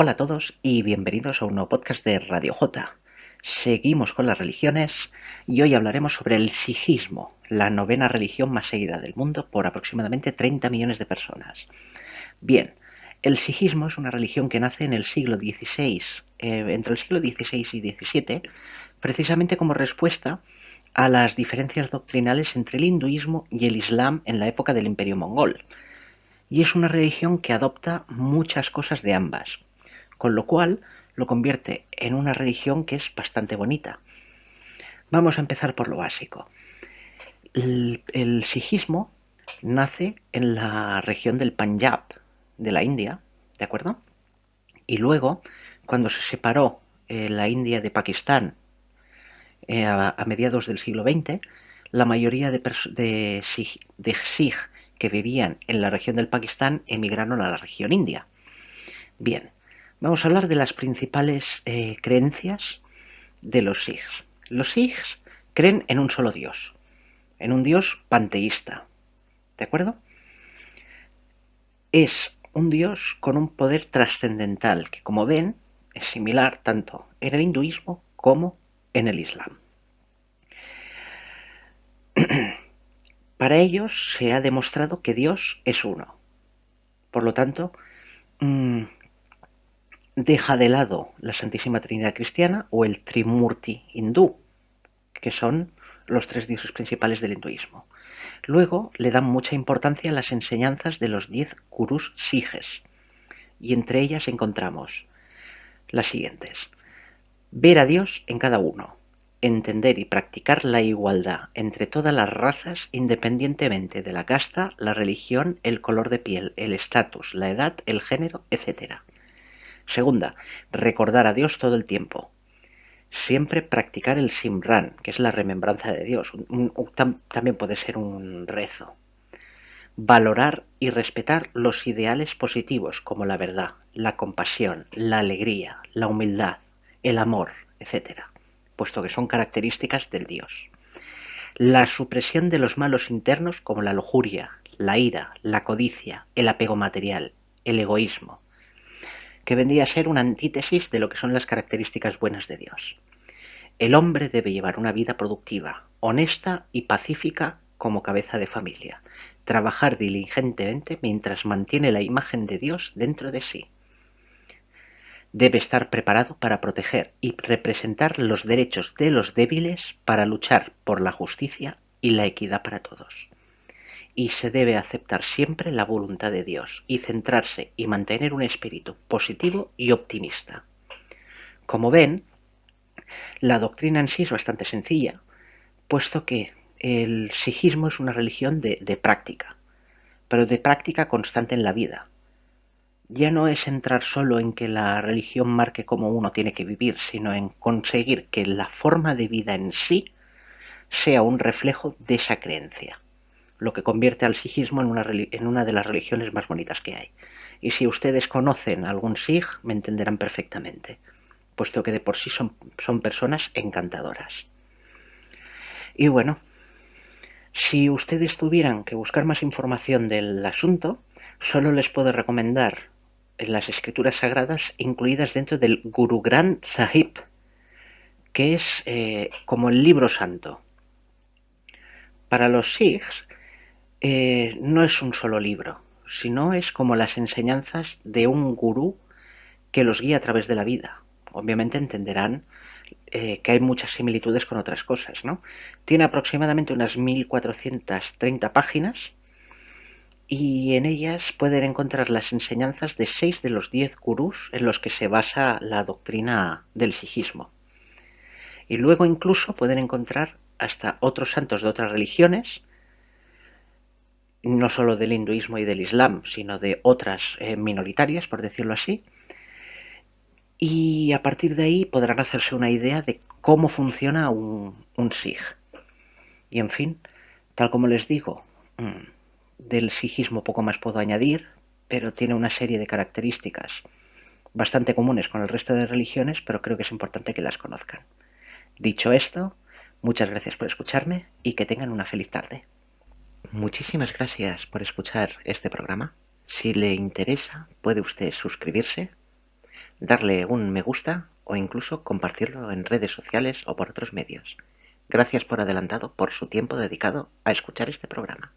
Hola a todos y bienvenidos a un nuevo podcast de Radio J. Seguimos con las religiones y hoy hablaremos sobre el sijismo, la novena religión más seguida del mundo por aproximadamente 30 millones de personas. Bien, el sijismo es una religión que nace en el siglo XVI, eh, entre el siglo XVI y XVII, precisamente como respuesta a las diferencias doctrinales entre el hinduismo y el islam en la época del imperio mongol. Y es una religión que adopta muchas cosas de ambas con lo cual lo convierte en una religión que es bastante bonita. Vamos a empezar por lo básico. El, sijismo nace en la región del Punjab, de la India, ¿de acuerdo? Y luego, cuando se separó eh, la India de Pakistán eh, a, mediados del siglo XX, la mayoría de, de, de que vivían en la región del Pakistán emigraron a la región india. Bien, Vamos a hablar de las principales eh, creencias de los Sikhs. Los Sikhs creen en un solo Dios, en un Dios panteísta. ¿De acuerdo? Es un Dios con un poder trascendental que, como ven, es similar tanto en el hinduismo como en el islam. Para ellos se ha demostrado que Dios es uno. Por lo tanto, mm, deja de lado la Santísima Trinidad cristiana o el Trimurti hindú, que son los tres dioses principales del hinduismo. Luego le dan mucha importancia a las enseñanzas de los diez gurús sijes, y entre ellas encontramos las siguientes. Ver a Dios en cada uno, entender y practicar la igualdad entre todas las razas independientemente de la casta, la religión, el color de piel, el estatus, la edad, el género, etc Segunda, recordar a Dios todo el tiempo. Siempre practicar el simran, que es la remembranza de Dios. también puede ser un rezo. Valorar y respetar los ideales positivos como la verdad, la compasión, la alegría, la humildad, el amor, etc., puesto que son características del Dios. La supresión de los malos internos como la lujuria, la ira, la codicia, el apego material, el egoísmo, que vendría a ser una antítesis de lo que son las características buenas de Dios. El hombre debe llevar una vida productiva, honesta y pacífica como cabeza de familia, trabajar diligentemente mientras mantiene la imagen de Dios dentro de sí. Debe estar preparado para proteger y representar los derechos de los débiles para luchar por la justicia y la equidad para todos y se debe aceptar siempre la voluntad de Dios y centrarse y mantener un espíritu positivo y optimista. Como ven, la doctrina en sí es bastante sencilla, puesto que el sijismo es una religión de, de práctica, pero de práctica constante en la vida. Ya no es entrar solo en que la religión marque cómo uno tiene que vivir, sino en conseguir que la forma de vida en sí sea un reflejo de esa creencia lo que convierte al sijismo en una, en una de las religiones más bonitas que hay. Y si ustedes conocen algún sig, me entenderán perfectamente, puesto que de por sí son, son personas encantadoras. Y bueno, si ustedes tuvieran que buscar más información del asunto, solo les puedo recomendar las escrituras sagradas incluidas dentro del Guru Granth Sahib, que es eh, como el libro santo. Para los Sikhs, eh, no es un solo libro, sino es como las enseñanzas de un gurú que los guía a través de la vida. Obviamente entenderán eh, que hay muchas similitudes con otras cosas, ¿no? Tiene aproximadamente unas 1430 páginas y en ellas pueden encontrar las enseñanzas de seis de los diez gurús en los que se basa la doctrina del sijismo. Y luego incluso pueden encontrar hasta otros santos de otras religiones no solo del hinduismo y del islam, sino de otras eh, minoritarias, por decirlo así. Y a partir de ahí podrán hacerse una idea de cómo funciona un, un. Y en fin, tal como les digo, mm, del sijismo poco más puedo añadir, pero tiene una serie de características bastante comunes con el resto de religiones, pero creo que es importante que las conozcan. Dicho esto, muchas gracias por escucharme y que tengan una feliz tarde. Muchísimas gracias por escuchar este programa. Si le interesa, puede usted suscribirse, darle un me gusta o incluso compartirlo en redes sociales o por otros medios. Gracias por adelantado por su tiempo dedicado a escuchar este programa.